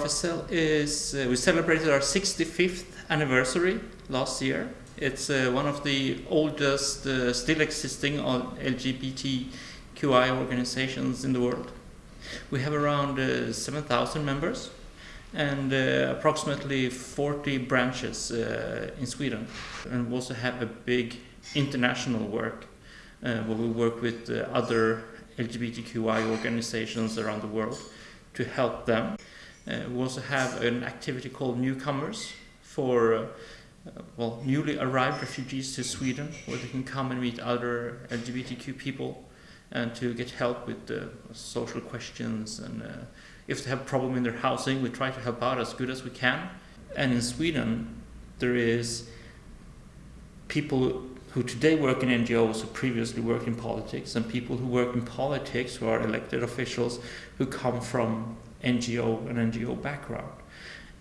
Is, uh, we celebrated our 65th anniversary last year. It's uh, one of the oldest uh, still existing LGBTQI organizations in the world. We have around uh, 7,000 members and uh, approximately 40 branches uh, in Sweden. And we also have a big international work where we work with other LGBTQI organizations around the world to help them. Uh, we also have an activity called Newcomers for uh, well, newly arrived refugees to Sweden, where they can come and meet other LGBTQ people and to get help with uh, social questions. And uh, if they have a problem in their housing, we try to help out as good as we can. And in Sweden, there is people who today work in NGOs who previously worked in politics, and people who work in politics who are elected officials who come from NGO and NGO background.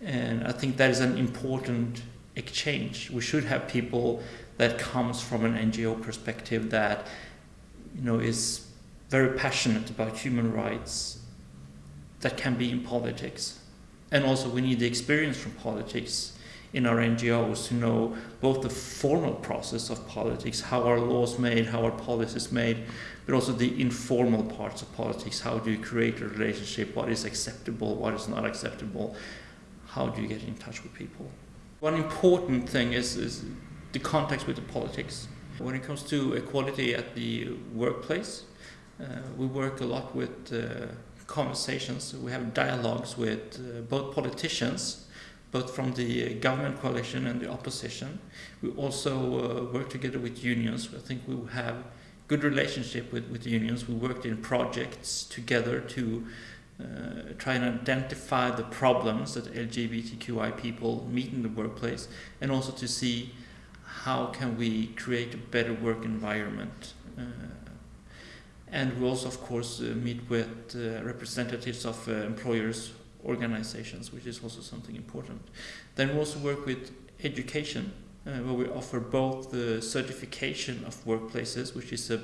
And I think that is an important exchange. We should have people that comes from an NGO perspective that you know is very passionate about human rights that can be in politics. And also we need the experience from politics in our NGOs to know both the formal process of politics, how our laws made, how our policies made, but also the informal parts of politics. How do you create a relationship? What is acceptable? What is not acceptable? How do you get in touch with people? One important thing is, is the context with the politics. When it comes to equality at the workplace, uh, we work a lot with uh, conversations. We have dialogues with uh, both politicians both from the government coalition and the opposition. We also uh, work together with unions. I think we have good relationship with, with unions. We worked in projects together to uh, try and identify the problems that LGBTQI people meet in the workplace and also to see how can we create a better work environment. Uh, and we also, of course, uh, meet with uh, representatives of uh, employers organizations, which is also something important. Then we also work with education, uh, where we offer both the certification of workplaces, which is a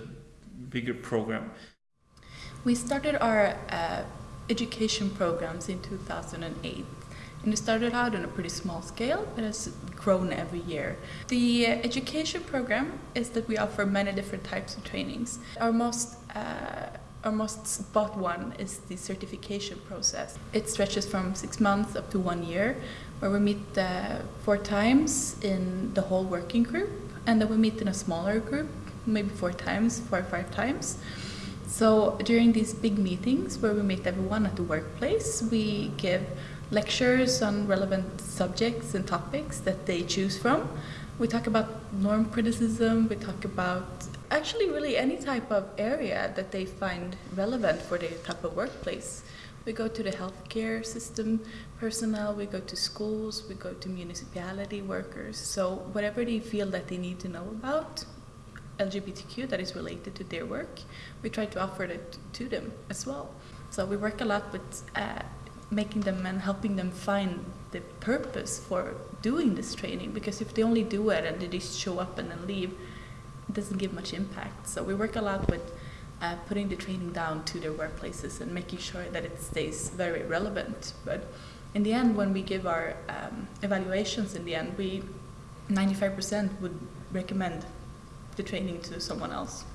bigger program. We started our uh, education programs in 2008. And it started out on a pretty small scale, but has grown every year. The uh, education program is that we offer many different types of trainings. Our most uh, our most spot one is the certification process. It stretches from six months up to one year, where we meet uh, four times in the whole working group, and then we meet in a smaller group, maybe four times, four or five times. So during these big meetings where we meet everyone at the workplace, we give lectures on relevant subjects and topics that they choose from. We talk about norm criticism, we talk about actually really any type of area that they find relevant for their type of workplace. We go to the healthcare system personnel, we go to schools, we go to municipality workers. So whatever they feel that they need to know about LGBTQ that is related to their work, we try to offer it to them as well. So we work a lot with uh, making them and helping them find the purpose for doing this training because if they only do it and they just show up and then leave, doesn't give much impact. So we work a lot with uh, putting the training down to their workplaces and making sure that it stays very relevant. But in the end, when we give our um, evaluations in the end, we 95% would recommend the training to someone else.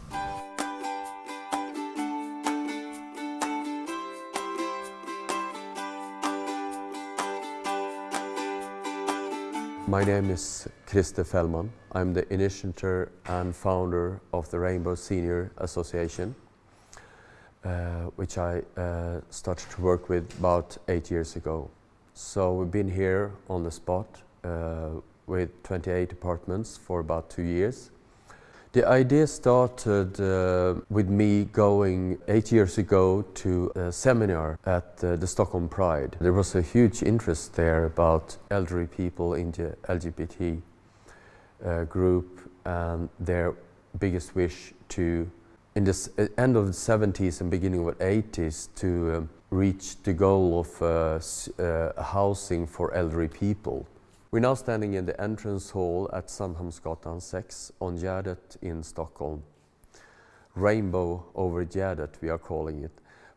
My name is Christer Fellman. I'm the initiator and founder of the Rainbow Senior Association, uh, which I uh, started to work with about eight years ago. So we've been here on the spot uh, with 28 apartments for about two years. The idea started uh, with me going eight years ago to a seminar at uh, the Stockholm Pride. There was a huge interest there about elderly people in the LGBT uh, group and their biggest wish to, in the uh, end of the 70s and beginning of the 80s, to um, reach the goal of uh, uh, housing for elderly people. We're now standing in the entrance hall at Sandhamnsgatan 6 on Gärdet in Stockholm. Rainbow over Gärdet, we are calling it.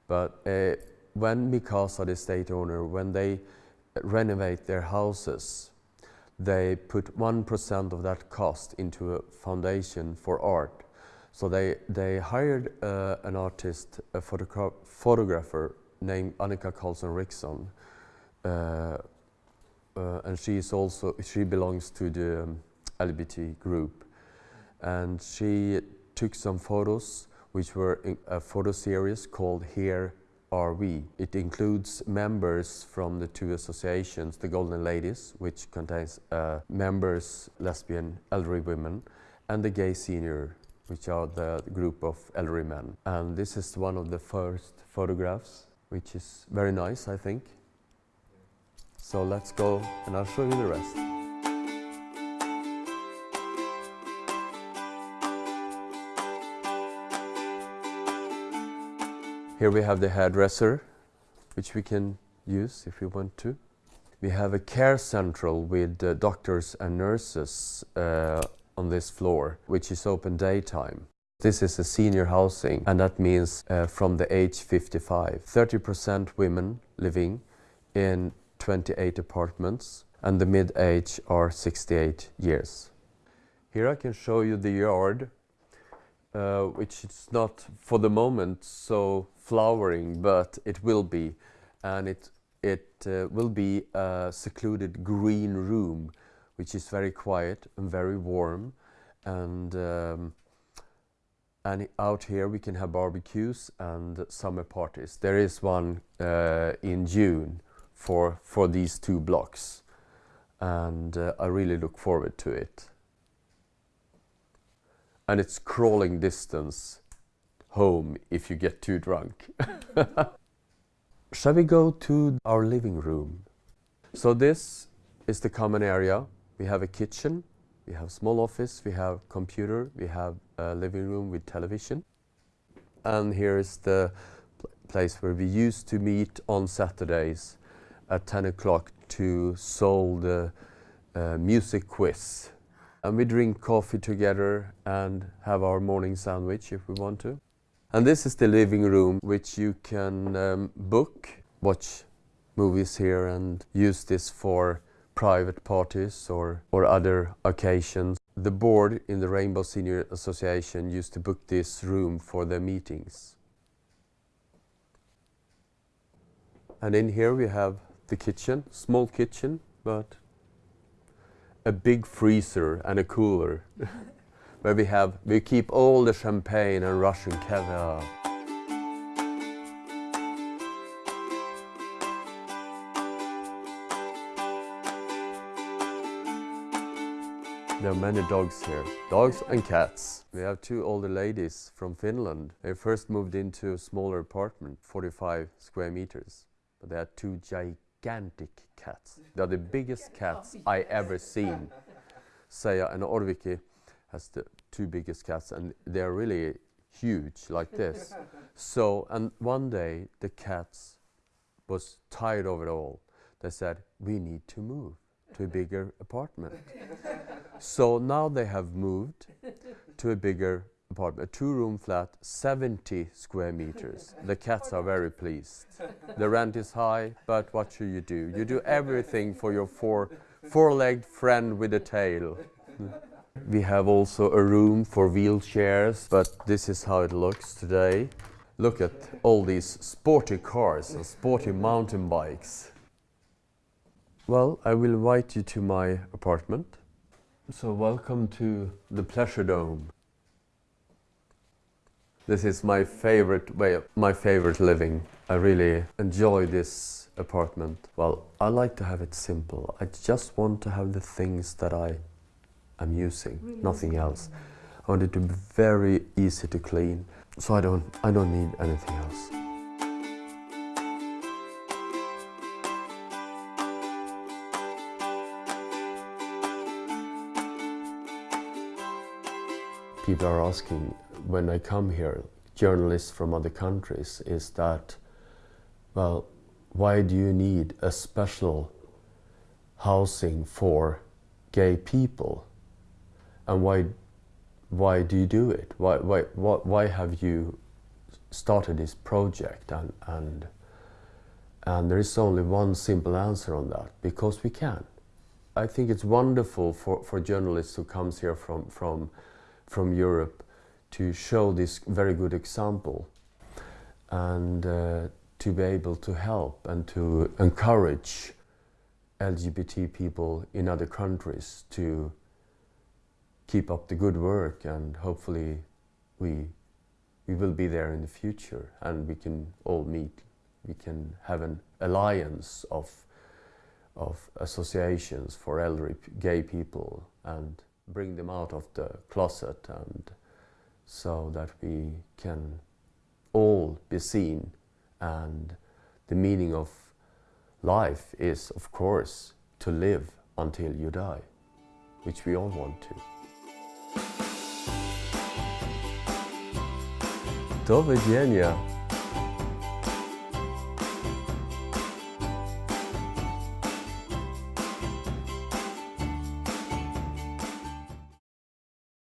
But uh, when Micasa, the estate owner, when they renovate their houses, they put 1% of that cost into a foundation for art. So they, they hired uh, an artist, a photogra photographer named Annica Karlsson Rixon. Uh, uh, and she is also, she belongs to the um, LGBT group. And she took some photos, which were a photo series called Here Are We. It includes members from the two associations, the Golden Ladies, which contains uh, members, lesbian, elderly women, and the Gay Senior, which are the group of elderly men. And this is one of the first photographs, which is very nice, I think. So let's go and I'll show you the rest. Here we have the hairdresser, which we can use if we want to. We have a care central with uh, doctors and nurses uh, on this floor, which is open daytime. This is a senior housing, and that means uh, from the age 55. 30% women living in 28 apartments, and the mid-age are 68 years. Here I can show you the yard, uh, which is not for the moment so flowering, but it will be. And it, it uh, will be a secluded green room, which is very quiet and very warm. And, um, and out here we can have barbecues and summer parties. There is one uh, in June for, for these two blocks. And uh, I really look forward to it. And it's crawling distance home if you get too drunk. Shall we go to our living room? So this is the common area. We have a kitchen, we have small office, we have computer, we have a living room with television. And here is the pl place where we used to meet on Saturdays at 10 o'clock to solve the uh, music quiz. And we drink coffee together and have our morning sandwich if we want to. And this is the living room which you can um, book, watch movies here and use this for private parties or, or other occasions. The board in the Rainbow Senior Association used to book this room for their meetings. And in here we have the kitchen, small kitchen, but a big freezer and a cooler. where we have, we keep all the champagne and Russian caviar. There are many dogs here, dogs and cats. We have two older ladies from Finland. They first moved into a smaller apartment, 45 square meters. But they had two gigantic cats. They're the biggest cats I ever seen. Seija and Orvokki has the two biggest cats and they're really huge like this. so, and one day the cats was tired of it all. They said, we need to move to a bigger apartment. so now they have moved to a bigger apartment, a two-room flat, 70 square meters. The cats are very pleased. The rent is high, but what should you do? You do everything for your four, four-legged friend with a tail. We have also a room for wheelchairs, but this is how it looks today. Look at all these sporty cars and sporty mountain bikes. Well, I will invite you to my apartment. So welcome to the Pleasure Dome. This is my favorite way, of, my favorite living. I really enjoy this apartment. Well, I like to have it simple. I just want to have the things that I am using, really? nothing else. I want it to be very easy to clean, so I don't, I don't need anything else. People are asking when I come here, journalists from other countries, is that, well, why do you need a special housing for gay people? And why, why do you do it? Why, why, why, have you started this project? And, and And there is only one simple answer on that because we can. I think it's wonderful for, for journalists who comes here from, from, from Europe to show this very good example and uh, to be able to help and to encourage LGBT people in other countries to keep up the good work and hopefully we, we will be there in the future and we can all meet. We can have an alliance of, of associations for elderly gay people and bring them out of the closet and so that we can all be seen and the meaning of life is of course to live until you die which we all want to. Do!